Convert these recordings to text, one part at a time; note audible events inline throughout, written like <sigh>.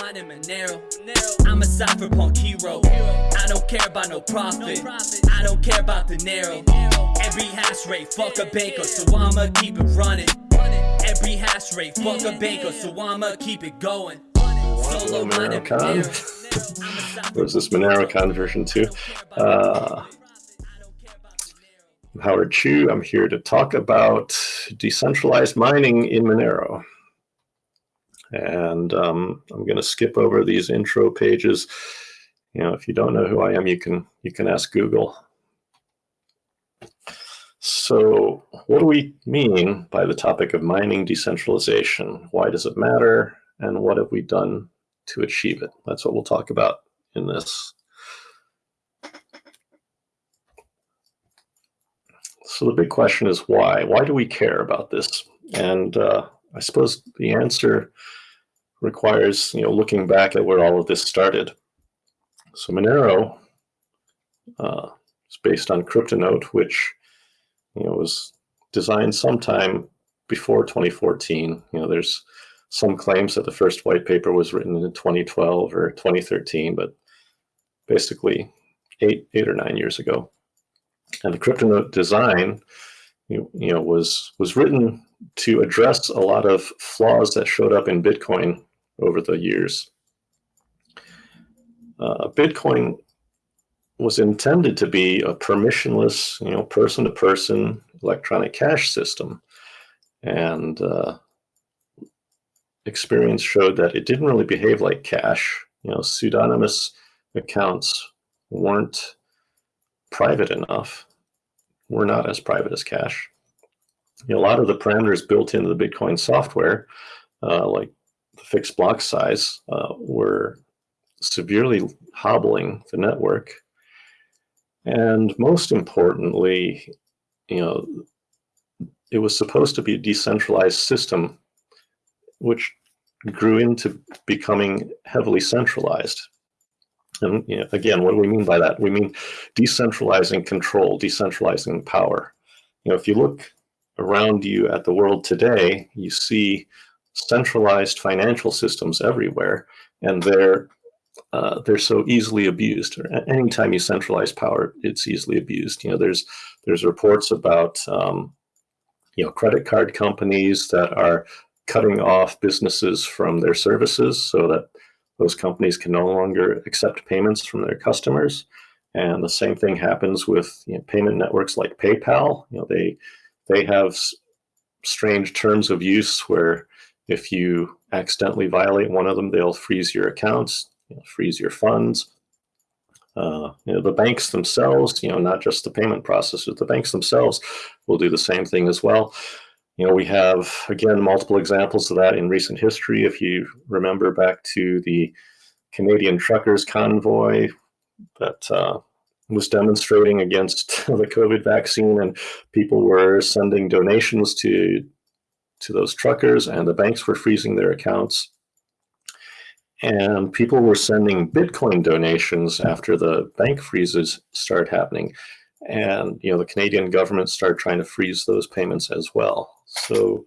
mining Monero. I'm a cypherpunk hero. I don't care about no profit. I don't care about the narrow. Every hash rate, fuck a banker, so I'ma keep it running. Every hash rate, fuck a banker, so I'ma keep it going. Solo. Monero. <laughs> What is this MoneroCon version 2? Uh, I'm Howard Chu. I'm here to talk about decentralized mining in Monero. And um, I'm going to skip over these intro pages. You know, if you don't know who I am, you can you can ask Google. So, what do we mean by the topic of mining decentralization? Why does it matter? And what have we done to achieve it? That's what we'll talk about in this. So, the big question is why? Why do we care about this? And uh, I suppose the answer requires you know looking back at where all of this started. So Monero uh, is based on CryptoNote, which you know was designed sometime before 2014. You know, there's some claims that the first white paper was written in 2012 or 2013, but basically eight eight or nine years ago. And the CryptoNote design, you, you know, was was written to address a lot of flaws that showed up in Bitcoin over the years. Uh, Bitcoin was intended to be a permissionless, you know, person-to-person electronic cash system, and uh, experience showed that it didn't really behave like cash. You know, pseudonymous accounts weren't private enough. Were not as private as cash you know, a lot of the parameters built into the Bitcoin software, uh, like the fixed block size, uh, were severely hobbling the network. And most importantly, you know, it was supposed to be a decentralized system, which grew into becoming heavily centralized. And you know, again, what do we mean by that? We mean decentralizing control, decentralizing power. You know, if you look around you at the world today, you see centralized financial systems everywhere, and they're uh, they're so easily abused. Anytime you centralize power, it's easily abused. You know, there's there's reports about um, you know credit card companies that are cutting off businesses from their services so that those companies can no longer accept payments from their customers. And the same thing happens with you know, payment networks like PayPal. You know, they they have strange terms of use where if you accidentally violate one of them, they'll freeze your accounts, you know, freeze your funds. Uh, you know, the banks themselves, you know, not just the payment processors, the banks themselves will do the same thing as well. You know, we have, again, multiple examples of that in recent history. If you remember back to the Canadian truckers convoy that uh, was demonstrating against <laughs> the COVID vaccine, and people were sending donations to to those truckers, and the banks were freezing their accounts. And people were sending Bitcoin donations after the bank freezes started happening. And you know the Canadian government started trying to freeze those payments as well. So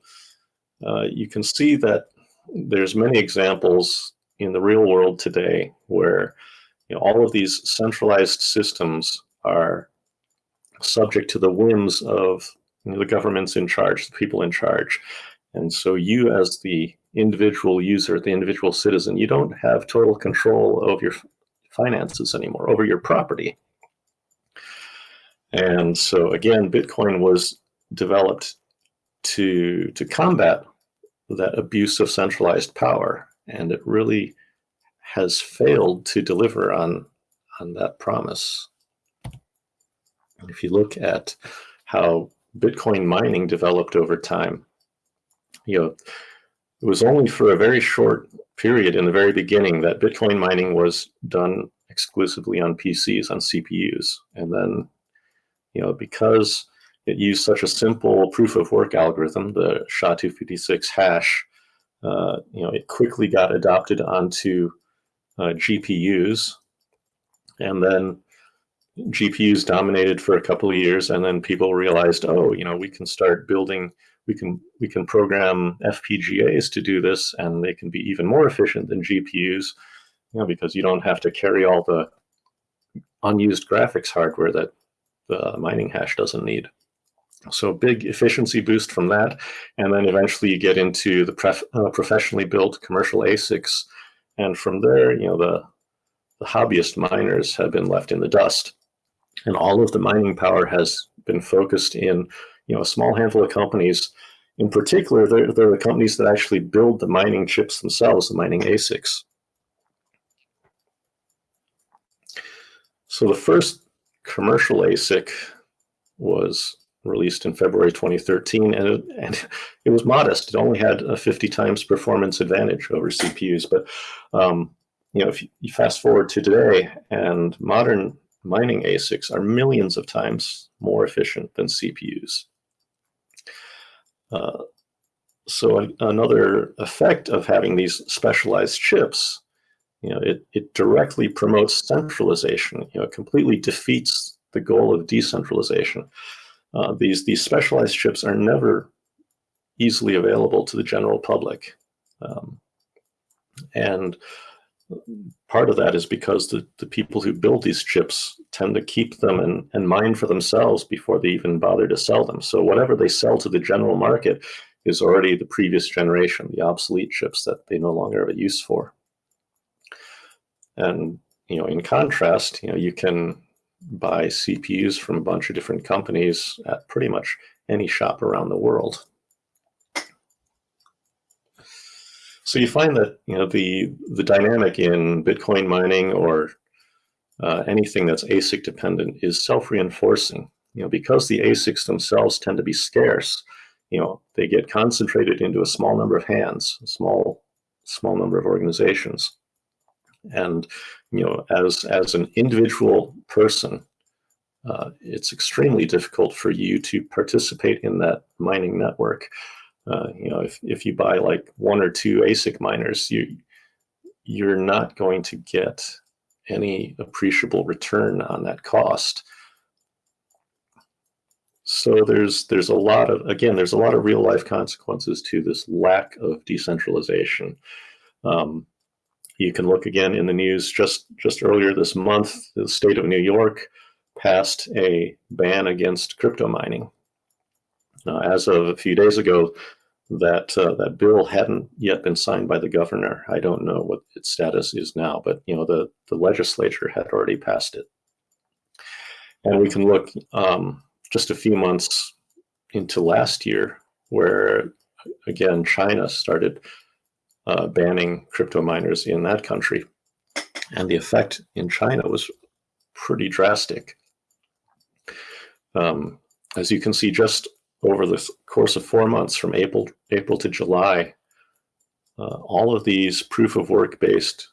uh, you can see that there's many examples in the real world today where you know, all of these centralized systems are subject to the whims of you know, the governments in charge, the people in charge. And so you as the individual user, the individual citizen, you don't have total control of your finances anymore, over your property. And so again, Bitcoin was developed to, to combat that abuse of centralized power. And it really has failed to deliver on on that promise. If you look at how Bitcoin mining developed over time, you know, it was only for a very short period in the very beginning that Bitcoin mining was done exclusively on PCs, on CPUs. And then, you know, because it used such a simple proof of work algorithm, the SHA-256 hash, uh, you know, it quickly got adopted onto uh, GPUs, and then GPUs dominated for a couple of years, and then people realized, oh, you know, we can start building, we can we can program FPGAs to do this, and they can be even more efficient than GPUs, you know, because you don't have to carry all the unused graphics hardware that the mining hash doesn't need. So big efficiency boost from that, and then eventually you get into the uh, professionally built commercial ASICs, and from there, you know, the the hobbyist miners have been left in the dust, and all of the mining power has been focused in you know a small handful of companies. In particular, they're, they're the companies that actually build the mining chips themselves, the mining ASICs. So the first commercial ASIC was released in February 2013, and it, and it was modest. It only had a 50 times performance advantage over CPUs. But um, you know, if you fast forward to today, and modern mining ASICs are millions of times more efficient than CPUs. Uh, so another effect of having these specialized chips, you know, it, it directly promotes centralization. You know, it completely defeats the goal of decentralization. Uh, these these specialized chips are never easily available to the general public, um, and part of that is because the, the people who build these chips tend to keep them and, and mine for themselves before they even bother to sell them. So whatever they sell to the general market is already the previous generation, the obsolete chips that they no longer have a use for. And you know, in contrast, you know, you can buy CPUs from a bunch of different companies at pretty much any shop around the world. So you find that you know the the dynamic in Bitcoin mining or uh, anything that's ASIC dependent is self-reinforcing. You know, because the ASICs themselves tend to be scarce, you know, they get concentrated into a small number of hands, a small small number of organizations. And you know, as as an individual person, uh, it's extremely difficult for you to participate in that mining network. Uh, you know, if, if you buy like one or two ASIC miners, you you're not going to get any appreciable return on that cost. So there's there's a lot of again there's a lot of real life consequences to this lack of decentralization. Um, you can look again in the news just just earlier this month. The state of New York passed a ban against crypto mining. Uh, as of a few days ago, that uh, that bill hadn't yet been signed by the governor. I don't know what its status is now, but you know the the legislature had already passed it. And we can look um, just a few months into last year, where again China started uh, banning crypto miners in that country, and the effect in China was pretty drastic. Um, as you can see, just over the course of four months from April, April to July, uh, all of these proof of work based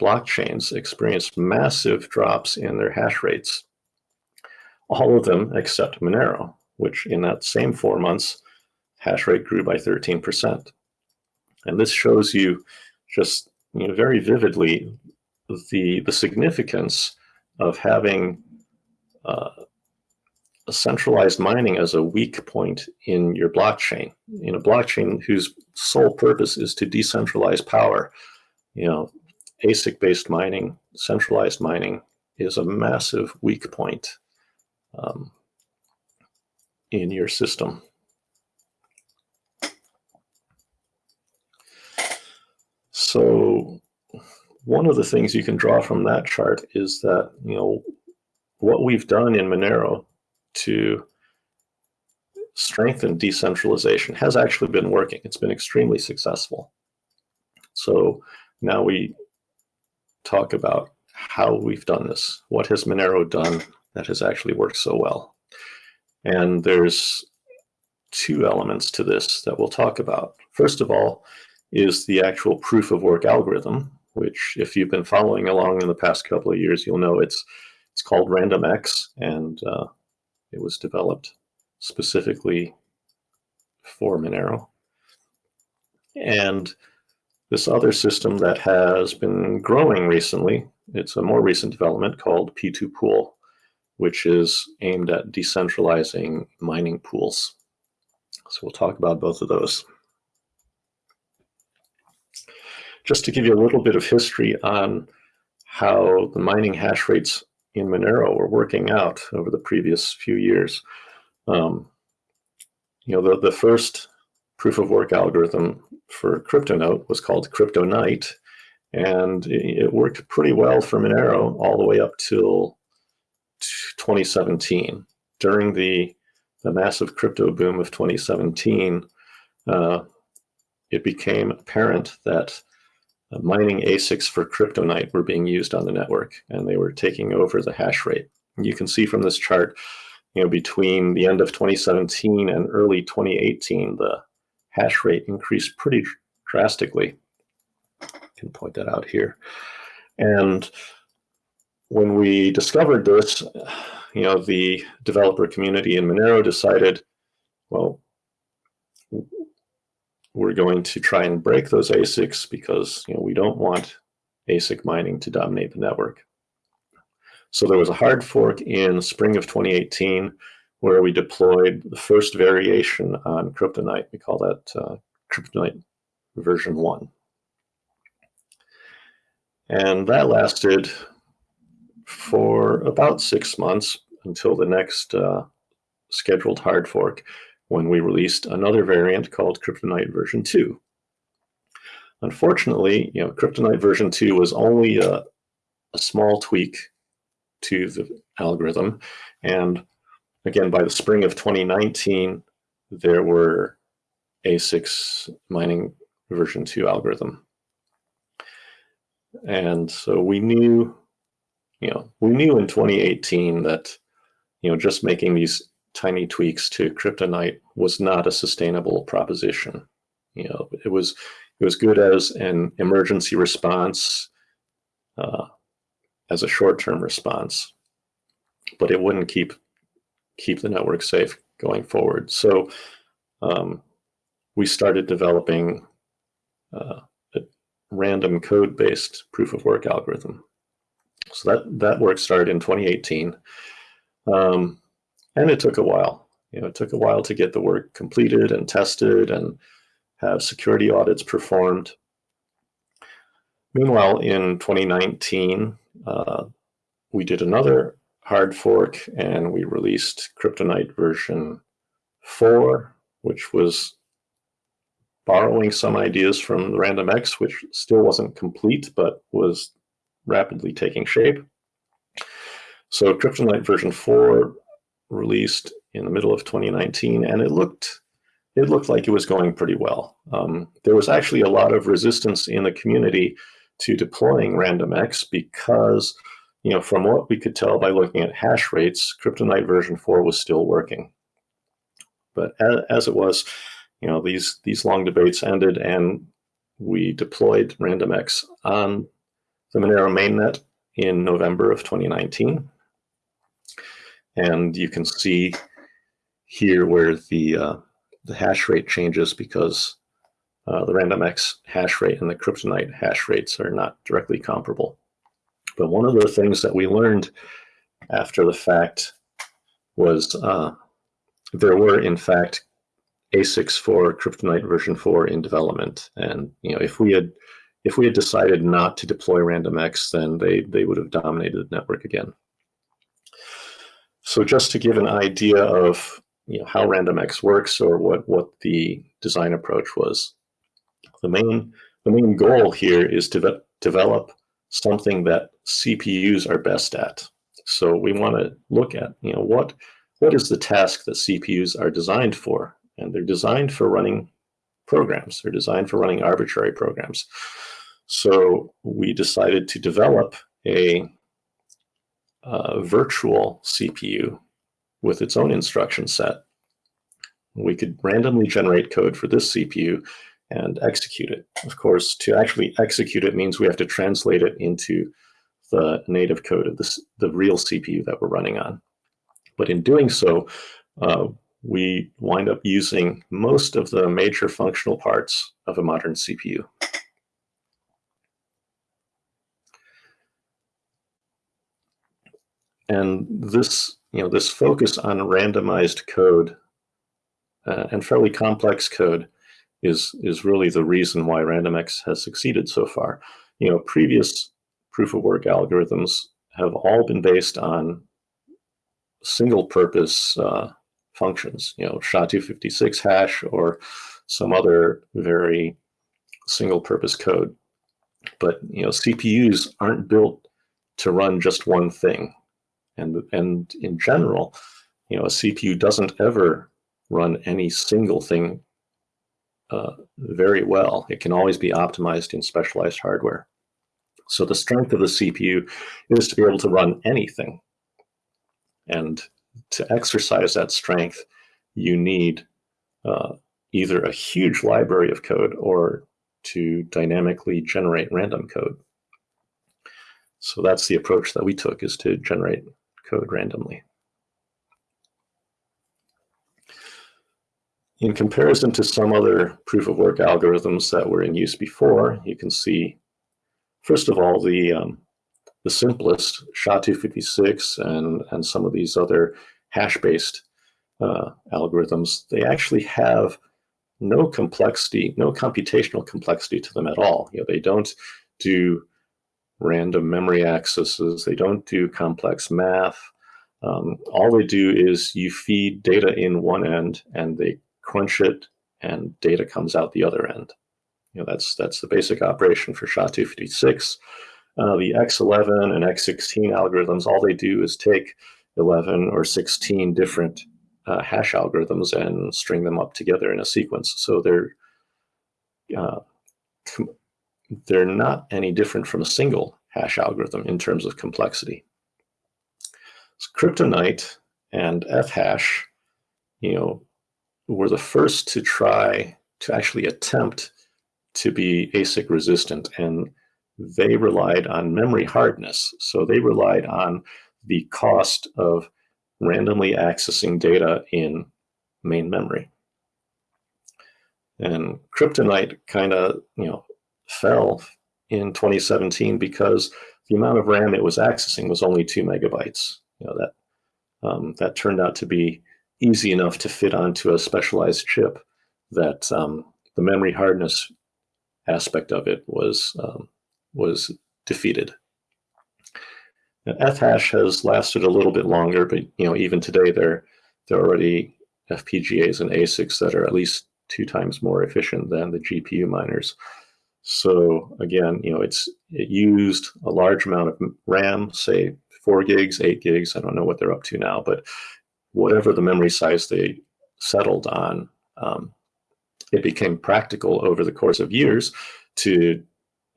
blockchains experienced massive drops in their hash rates. All of them except Monero, which in that same four months, hash rate grew by 13%. And this shows you just you know, very vividly the, the significance of having uh, centralized mining as a weak point in your blockchain. In a blockchain whose sole purpose is to decentralize power, you know, ASIC-based mining, centralized mining is a massive weak point um, in your system. So one of the things you can draw from that chart is that, you know, what we've done in Monero to strengthen decentralization has actually been working. It's been extremely successful. So now we talk about how we've done this. What has Monero done that has actually worked so well? And there's two elements to this that we'll talk about. First of all is the actual proof of work algorithm, which if you've been following along in the past couple of years, you'll know it's it's called RandomX, and uh, it was developed specifically for Monero. And this other system that has been growing recently, it's a more recent development called P2Pool, which is aimed at decentralizing mining pools. So we'll talk about both of those. Just to give you a little bit of history on how the mining hash rates in Monero were working out over the previous few years. Um, you know, the, the first proof of work algorithm for CryptoNote was called CryptoNight, and it worked pretty well for Monero all the way up till 2017. During the, the massive crypto boom of 2017, uh, it became apparent that Uh, mining ASICs for CryptoNight were being used on the network, and they were taking over the hash rate. You can see from this chart, you know, between the end of 2017 and early 2018, the hash rate increased pretty drastically. I can point that out here. And when we discovered this, you know, the developer community in Monero decided, well, we're going to try and break those ASICs because you know, we don't want ASIC mining to dominate the network. So there was a hard fork in spring of 2018 where we deployed the first variation on CryptoNight. We call that uh, CryptoNight version 1. And that lasted for about six months until the next uh, scheduled hard fork when we released another variant called CryptoNight version 2. Unfortunately, you know, CryptoNight version 2 was only a, a small tweak to the algorithm. And again, by the spring of 2019, there were ASICs mining version 2 algorithm. And so we knew, you know, we knew in 2018 that, you know, just making these tiny tweaks to CryptoNight was not a sustainable proposition. You know, it was it was good as an emergency response, uh, as a short-term response, but it wouldn't keep keep the network safe going forward. So um, we started developing uh, a random code-based proof of work algorithm. So that that work started in 2018. Um, and it took a while. You know, it took a while to get the work completed and tested and have security audits performed. Meanwhile, in 2019, uh, we did another hard fork and we released CryptoNight version 4, which was borrowing some ideas from RandomX, which still wasn't complete, but was rapidly taking shape. So CryptoNight version 4 released in the middle of 2019, and it looked it looked like it was going pretty well. Um, there was actually a lot of resistance in the community to deploying RandomX because, you know, from what we could tell by looking at hash rates, CryptoNight version 4 was still working. But as, as it was, you know, these, these long debates ended and we deployed RandomX on the Monero mainnet in November of 2019. And you can see here where the, uh, the hash rate changes because uh, the RandomX hash rate and the CryptoNight hash rates are not directly comparable. But one of the things that we learned after the fact was uh, there were, in fact, ASICs for CryptoNight version 4 in development. And you know, if we had if we had decided not to deploy RandomX, then they, they would have dominated the network again. So just to give an idea of you know, how RandomX works or what, what the design approach was, the main, the main goal here is to de develop something that CPUs are best at. So we want to look at, you know, what, what is the task that CPUs are designed for? And they're designed for running programs. They're designed for running arbitrary programs. So we decided to develop a virtual CPU with its own instruction set. We could randomly generate code for this CPU and execute it. Of course, to actually execute it means we have to translate it into the native code of this, the real CPU that we're running on. But in doing so, uh, we wind up using most of the major functional parts of a modern CPU. And this, you know, this focus on randomized code uh, and fairly complex code is is really the reason why RandomX has succeeded so far. You know, previous proof of work algorithms have all been based on single purpose uh, functions, you know, SHA-256 hash or some other very single purpose code. But, you know, CPUs aren't built to run just one thing. And, and in general, you know, a CPU doesn't ever run any single thing uh, very well. It can always be optimized in specialized hardware. So the strength of the CPU is to be able to run anything. And to exercise that strength, you need uh, either a huge library of code or to dynamically generate random code. So that's the approach that we took is to generate code randomly. In comparison to some other proof of work algorithms that were in use before, you can see, first of all, the, um, the simplest SHA-256 and, and some of these other hash-based uh, algorithms, they actually have no complexity, no computational complexity to them at all. You know, they don't do random memory accesses, they don't do complex math. Um, all they do is you feed data in one end and they crunch it, and data comes out the other end. You know, that's that's the basic operation for SHA-256. Uh, the X11 and X16 algorithms, all they do is take 11 or 16 different uh, hash algorithms and string them up together in a sequence. So they're uh, they're not any different from a single hash algorithm in terms of complexity. So CryptoNight and Ethash, you know, were the first to try to actually attempt to be ASIC resistant and they relied on memory hardness. So they relied on the cost of randomly accessing data in main memory. And CryptoNight kind of, you know, fell in 2017 because the amount of RAM it was accessing was only two megabytes. You know, that um, that turned out to be easy enough to fit onto a specialized chip that um, the memory hardness aspect of it was um, was defeated. Ethash has lasted a little bit longer, but you know even today there there are already FPGAs and ASICs that are at least two times more efficient than the GPU miners. So again, you know it's it used a large amount of RAM, say four gigs, eight gigs. I don't know what they're up to now, but whatever the memory size they settled on, um, it became practical over the course of years to,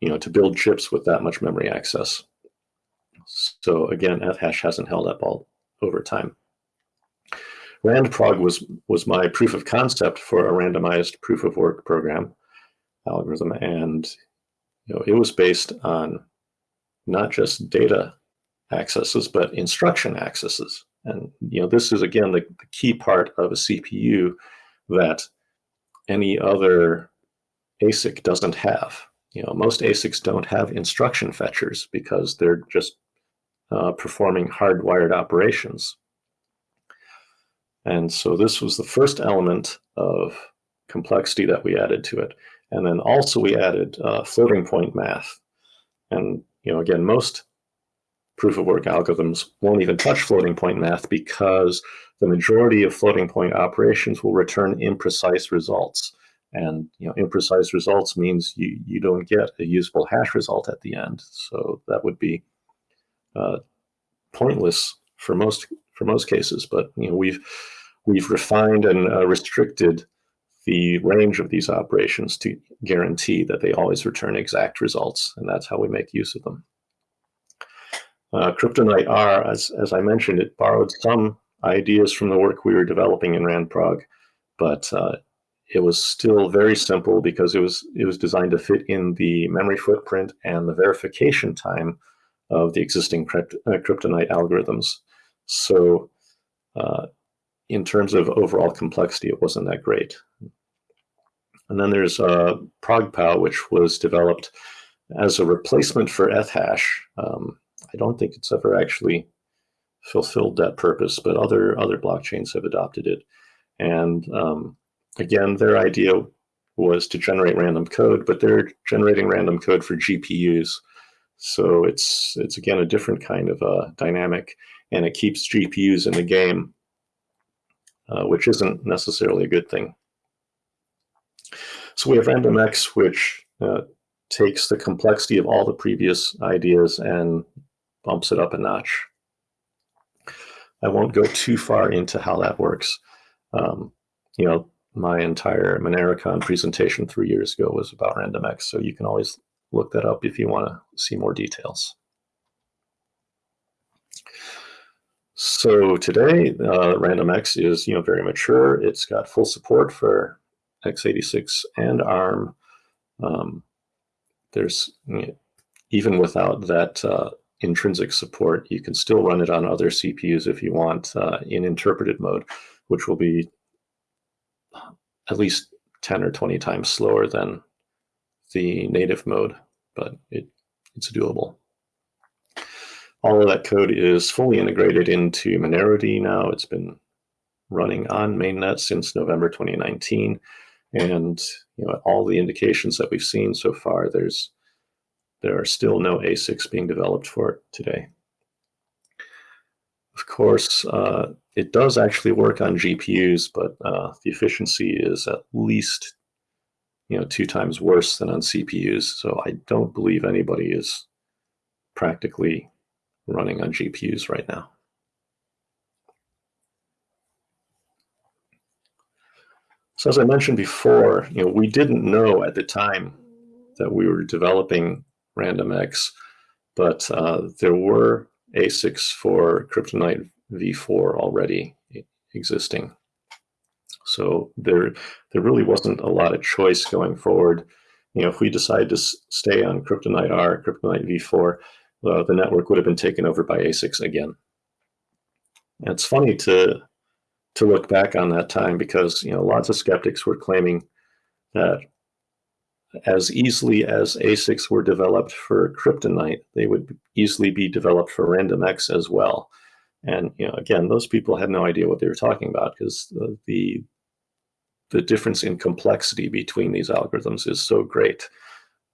you know, to build chips with that much memory access. So again, Ethash hasn't held up all over time. RandProg was was my proof of concept for a randomized proof of work program algorithm, and you know it was based on not just data accesses but instruction accesses. And you know, this is again the, the key part of a CPU that any other ASIC doesn't have. You know, most ASICs don't have instruction fetchers because they're just uh, performing hardwired operations. And so this was the first element of complexity that we added to it. And then also we added uh, floating point math. And you know, again, most proof of work algorithms won't even touch floating point math because the majority of floating point operations will return imprecise results. And you know, imprecise results means you, you don't get a usable hash result at the end. So that would be uh, pointless for most for most cases. But you know, we've we've refined and uh, restricted the range of these operations to guarantee that they always return exact results, and that's how we make use of them. Uh, CryptoNight R, as, as I mentioned, it borrowed some ideas from the work we were developing in RandProg, but uh, it was still very simple because it was it was designed to fit in the memory footprint and the verification time of the existing crypt, uh, CryptoNight algorithms. So uh, in terms of overall complexity, it wasn't that great. And then there's uh, ProgPow, which was developed as a replacement for Ethash. Um, I don't think it's ever actually fulfilled that purpose, but other other blockchains have adopted it. And um, again, their idea was to generate random code, but they're generating random code for GPUs. So it's it's again a different kind of uh, dynamic, and it keeps GPUs in the game, uh, which isn't necessarily a good thing. So we have RandomX, which uh, takes the complexity of all the previous ideas and bumps it up a notch. I won't go too far into how that works. Um, you know, my entire MoneroCon presentation three years ago was about RandomX, so you can always look that up if you want to see more details. So today, uh, RandomX is you know very mature. It's got full support for x86 and ARM. Um, there's even without that uh, intrinsic support, you can still run it on other CPUs if you want uh, in interpreted mode, which will be at least 10 or 20 times slower than the native mode, but it, it's doable. All of that code is fully integrated into Monero now. It's been running on mainnet since November 2019. And you know, all the indications that we've seen so far, there's there are still no ASICs being developed for it today. Of course, uh, it does actually work on GPUs, but uh, the efficiency is at least you know two times worse than on CPUs. So I don't believe anybody is practically running on GPUs right now. So as I mentioned before, you know, we didn't know at the time that we were developing RandomX, but uh, there were ASICs for CryptoNight v4 already existing. So there, there really wasn't a lot of choice going forward. You know, if we decide to stay on CryptoNight R, CryptoNight v4, uh, the network would have been taken over by ASICs again. And it's funny to to look back on that time because you know lots of skeptics were claiming that as easily as ASICs were developed for CryptoNight, they would easily be developed for RandomX as well. And you know, again, those people had no idea what they were talking about because the, the the difference in complexity between these algorithms is so great.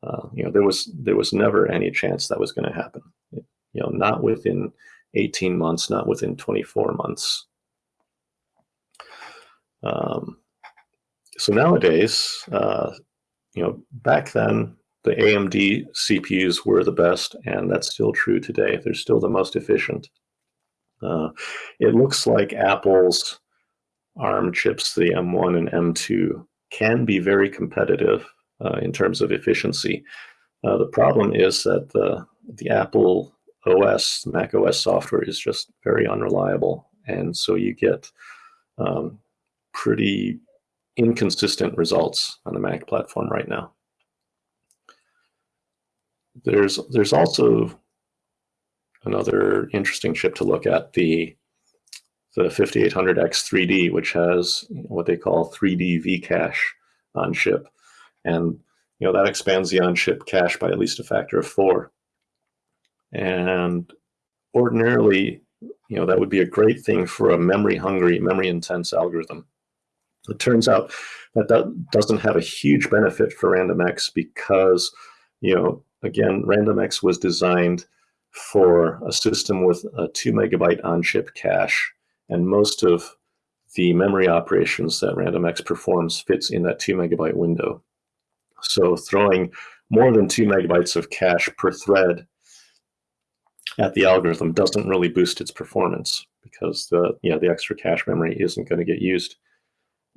Uh, you know, there was there was never any chance that was going to happen. You know, not within 18 months, not within 24 months. Um, so nowadays, uh, you know, back then the AMD CPUs were the best, and that's still true today. They're still the most efficient. Uh, it looks like Apple's ARM chips, the M1 and M2, can be very competitive in terms of efficiency. Uh, the problem is that the, the Apple OS, Mac OS software is just very unreliable. And so you get um, pretty inconsistent results on the Mac platform right now. There's there's also another interesting chip to look at the the 5800X 3D, which has what they call 3D V cache on chip, and you know that expands the on chip cache by at least a factor of four. And ordinarily, you know that would be a great thing for a memory hungry, memory intense algorithm. It turns out that that doesn't have a huge benefit for RandomX because, you know, again, RandomX was designed for a system with a two megabyte on-chip cache, and most of the memory operations that RandomX performs fits in that two megabyte window. So throwing more than two megabytes of cache per thread at the algorithm doesn't really boost its performance because the yeah the extra cache memory isn't going to get used.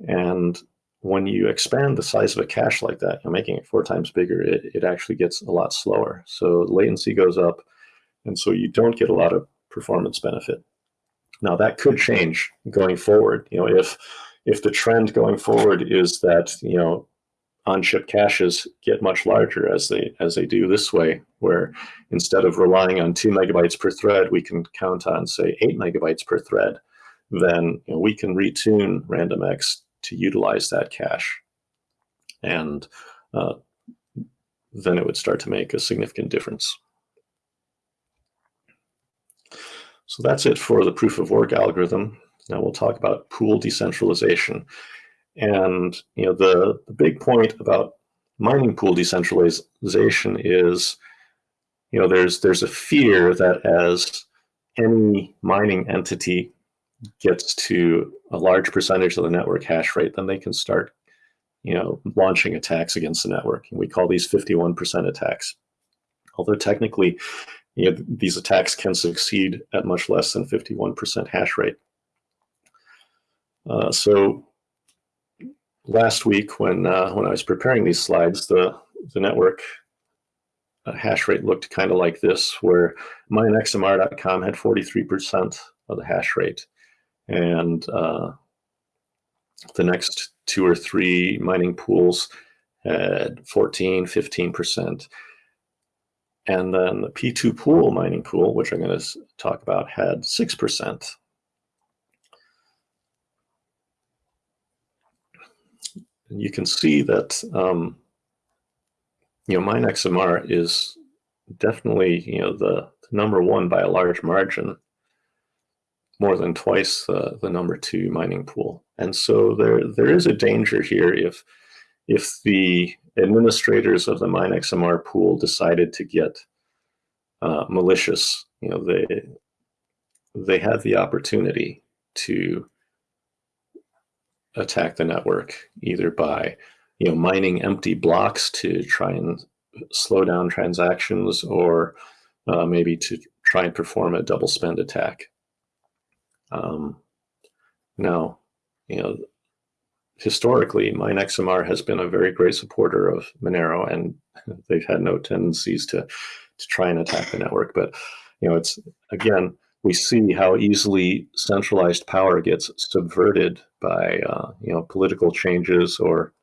And when you expand the size of a cache like that, you're making it four times bigger, it, it actually gets a lot slower. So latency goes up, and so you don't get a lot of performance benefit. Now that could change going forward. You know, if if the trend going forward is that you know on-chip caches get much larger as they as they do this way, where instead of relying on two megabytes per thread, we can count on say eight megabytes per thread, then you know, we can retune RandomX to utilize that cache. And uh, then it would start to make a significant difference. So that's it for the proof of work algorithm. Now we'll talk about pool decentralization. And you know the, the big point about mining pool decentralization is, you know, there's there's a fear that as any mining entity gets to a large percentage of the network hash rate, then they can start, you know, launching attacks against the network. And we call these 51% attacks. Although technically, you know, these attacks can succeed at much less than 51% hash rate. Uh, so last week when uh, when I was preparing these slides, the, the network uh, hash rate looked kind of like this, where minexmr.com had 43% of the hash rate. And uh, the next two or three mining pools had 14, 15%. And then the P2Pool mining pool, which I'm going to talk about, had 6%. And you can see that, um, you know, MineXMR is definitely, you know, the, the, number one by a large margin, more than twice the, the number two mining pool. And so there, there is a danger here if, if the administrators of the MineXMR pool decided to get uh, malicious, you know, they they have the opportunity to attack the network either by you know mining empty blocks to try and slow down transactions or uh, maybe to try and perform a double spend attack. Um, now, you know, historically, MineXMR has been a very great supporter of Monero, and <laughs> they've had no tendencies to to try and attack the network. But you know, it's again, we see how easily centralized power gets subverted by uh, you know political changes or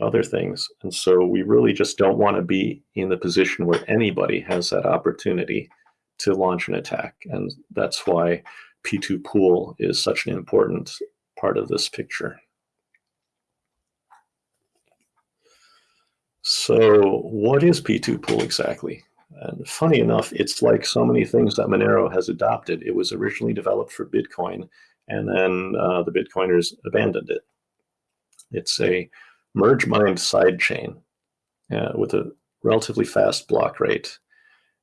other things, and so we really just don't want to be in the position where anybody has that opportunity to launch an attack, and that's why P2Pool is such an important part of this picture. So what is P2Pool exactly? And funny enough, it's like so many things that Monero has adopted. It was originally developed for Bitcoin, and then uh, the Bitcoiners abandoned it. It's a merge mined sidechain uh, with a relatively fast block rate.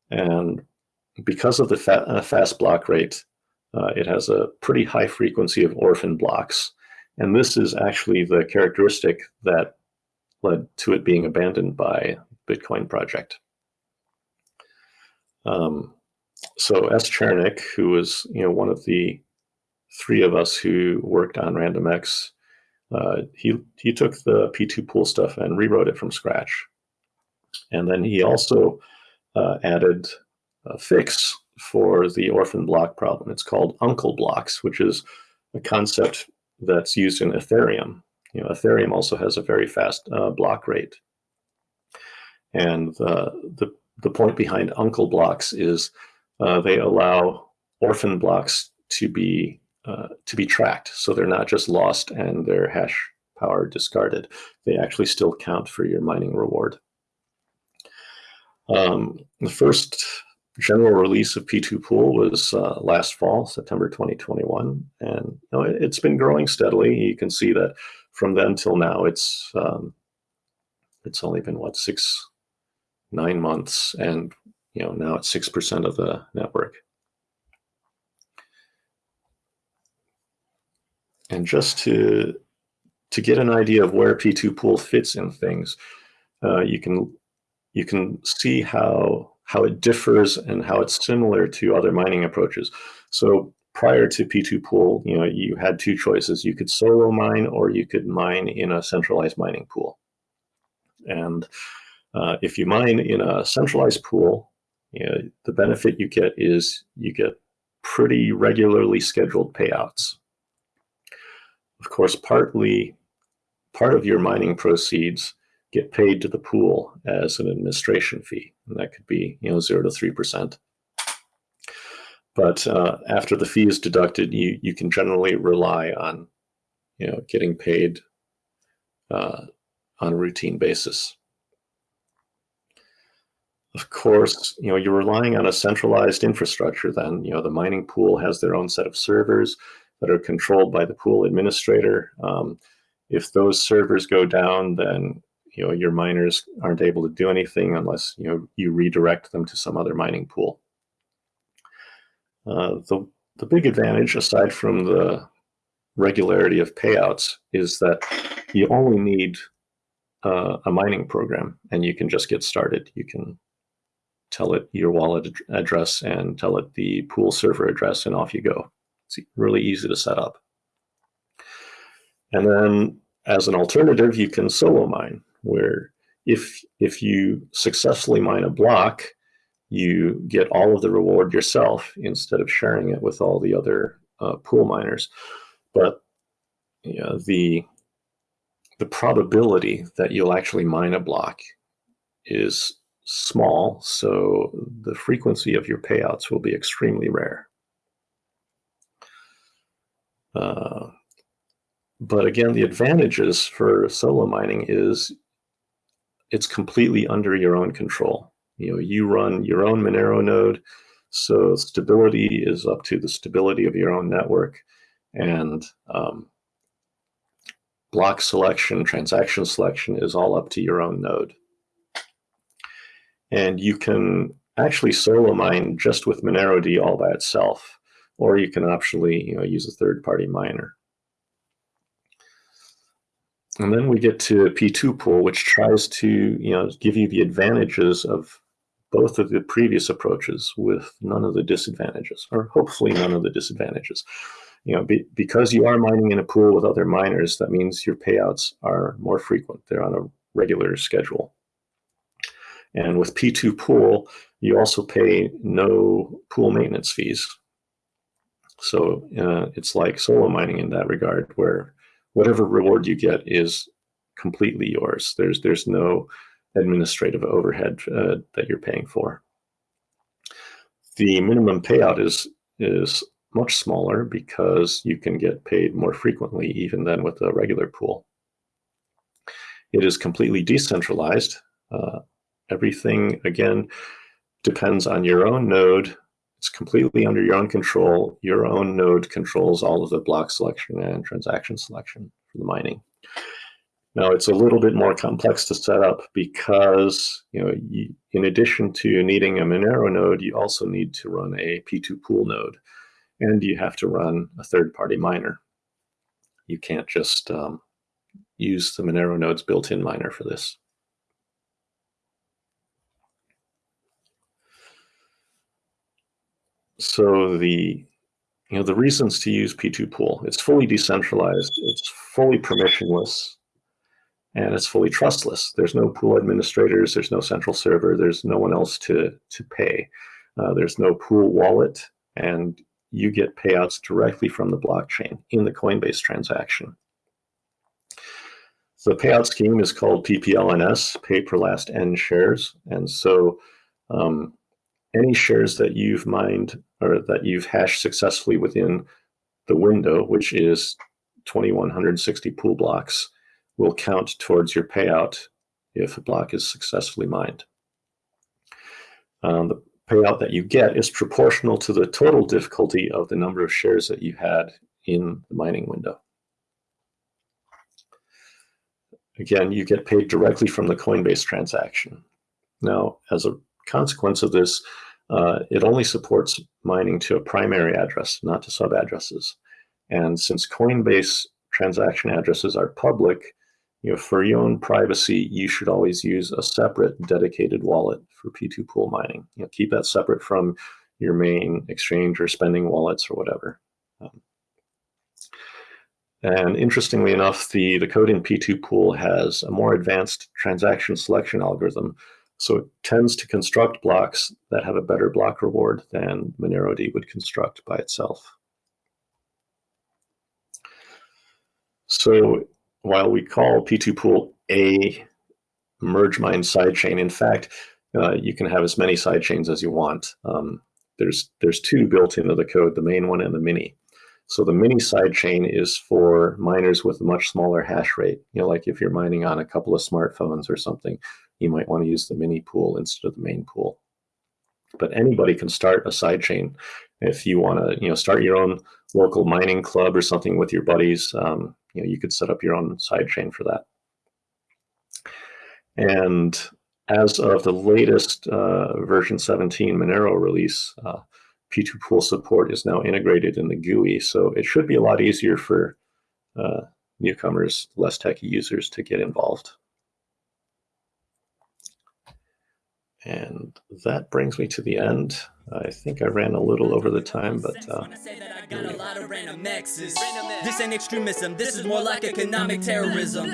And because of the fa uh, fast block rate, uh, it has a pretty high frequency of orphan blocks. And this is actually the characteristic that led to it being abandoned by Bitcoin project. Um, so SChernykh, who was you know one of the three of us who worked on RandomX, uh, he he took the P2Pool stuff and rewrote it from scratch, and then he also uh, added a fix for the orphan block problem. It's called uncle blocks, which is a concept that's used in Ethereum. You know, Ethereum also has a very fast uh, block rate. And uh, the, the point behind uncle blocks is uh, they allow orphan blocks to be uh, to be tracked. So they're not just lost and their hash power discarded. They actually still count for your mining reward. Um, the first general release of P2Pool was uh, last fall, September 2021, and you know, it, has been growing steadily. You can see that from then till now, it's um, it's only been what six, nine months, and you know now it's six percent of the network. And just to to get an idea of where P2Pool fits in things, uh, you can you can see how how it differs and how it's similar to other mining approaches. So prior to P2Pool, you know, you had two choices. You could solo mine or you could mine in a centralized mining pool. And uh, if you mine in a centralized pool, you know, the benefit you get is you get pretty regularly scheduled payouts. Of course, partly part of your mining proceeds get paid to the pool as an administration fee. And that could be, you know, zero to 3%. But uh, after the fee is deducted, you, you can generally rely on, you know, getting paid uh, on a routine basis. Of course, you know, you're relying on a centralized infrastructure then, you know, the mining pool has their own set of servers that are controlled by the pool administrator. Um, If those servers go down, then you know your miners aren't able to do anything unless you know you redirect them to some other mining pool. Uh, the the big advantage, aside from the regularity of payouts, is that you only need uh, a mining program, and you can just get started. You can tell it your wallet ad address and tell it the pool server address, and off you go. It's really easy to set up. And then as an alternative, you can solo mine, where if, if you successfully mine a block, you get all of the reward yourself instead of sharing it with all the other uh, pool miners. But you know, the, the probability that you'll actually mine a block is small, so the frequency of your payouts will be extremely rare. Uh, but again, the advantages for solo mining is it's completely under your own control. You know, you run your own Monero node, so stability is up to the stability of your own network, and um, block selection, transaction selection is all up to your own node. And you can actually solo mine just with MoneroD all by itself, or you can optionally you know, use a third-party miner. And then we get to P2Pool, which tries to you know, give you the advantages of both of the previous approaches with none of the disadvantages, or hopefully none of the disadvantages. You know, be, because you are mining in a pool with other miners, that means your payouts are more frequent. They're on a regular schedule. And with P2Pool, you also pay no pool maintenance fees. So uh, it's like solo mining in that regard, where whatever reward you get is completely yours. There's there's no administrative overhead uh, that you're paying for. The minimum payout is is much smaller because you can get paid more frequently even than with a regular pool. It is completely decentralized. Uh, Everything, again, depends on your own node. It's completely under your own control. Your own node controls all of the block selection and transaction selection for the mining. Now, it's a little bit more complex to set up because, you know, you, in addition to needing a Monero node, you also need to run a P2Pool node, and you have to run a third-party miner. You can't just um, use the Monero node's built-in miner for this. So the you know the reasons to use P2Pool, it's fully decentralized, it's fully permissionless, and it's fully trustless. There's no pool administrators, there's no central server, there's no one else to to pay. Uh, there's no pool wallet, and you get payouts directly from the blockchain in the Coinbase transaction. The payout scheme is called PPLNS, pay per last N shares, and so um, any shares that you've mined or that you've hashed successfully within the window, which is 2160 pool blocks, will count towards your payout if a block is successfully mined. Um, the payout that you get is proportional to the total difficulty of the number of shares that you had in the mining window. Again, you get paid directly from the Coinbase transaction. Now, as a consequence of this, uh, it only supports mining to a primary address, not to sub addresses. And since Coinbase transaction addresses are public, you know, for your own privacy, you should always use a separate dedicated wallet for P2Pool mining. You know, keep that separate from your main exchange or spending wallets or whatever. Um, and interestingly enough, the, the code in P2Pool has a more advanced transaction selection algorithm so it tends to construct blocks that have a better block reward than MoneroD would construct by itself. So while we call P2Pool a merge mine sidechain, in fact, uh, you can have as many sidechains as you want. Um, there's, there's two built into the code, the main one and the mini. So the mini sidechain is for miners with a much smaller hash rate. You know, like if you're mining on a couple of smartphones or something, you might want to use the mini pool instead of the main pool. But anybody can start a sidechain if you want to, you know, start your own local mining club or something with your buddies, um, you know, you could set up your own sidechain for that. And as of the latest uh, version 17 Monero release, uh, P2Pool support is now integrated in the GUI, so it should be a lot easier for uh, newcomers, less techy users to get involved. And that brings me to the end. I think I ran a little over the time, but uh, this ain't extremism. This is more like economic terrorism.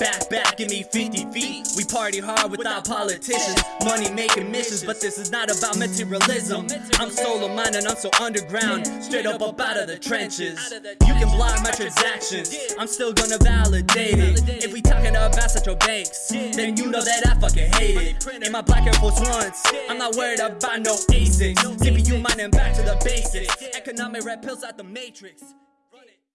Back, back, give me 50 feet. We party hard without politicians. Money making missions, but this is not about materialism. I'm solo minded, I'm so underground. Straight up up out of the trenches. You can block my transactions. I'm still gonna validate it. If we talking about central banks, then you know that I fucking hate it. In my black Air Force Ones, I'm not worried about no ASICs. CPU mining back to the basics. Economic red pills out the matrix.